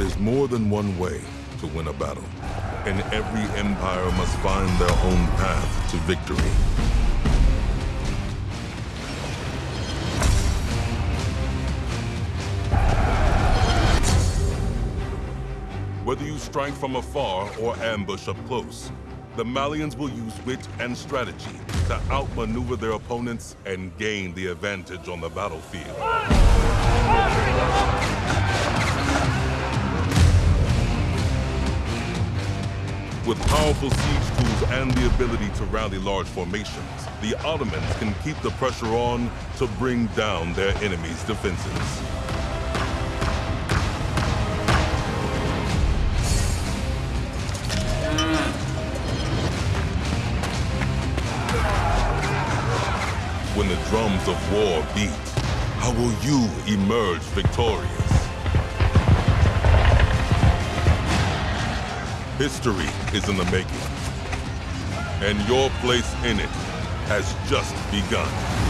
There's more than one way to win a battle, and every empire must find their own path to victory. Whether you strike from afar or ambush up close, the Malians will use wit and strategy to outmaneuver their opponents and gain the advantage on the battlefield. With powerful siege tools and the ability to rally large formations, the Ottomans can keep the pressure on to bring down their enemy's defenses. When the drums of war beat, how will you emerge victorious? History is in the making, and your place in it has just begun.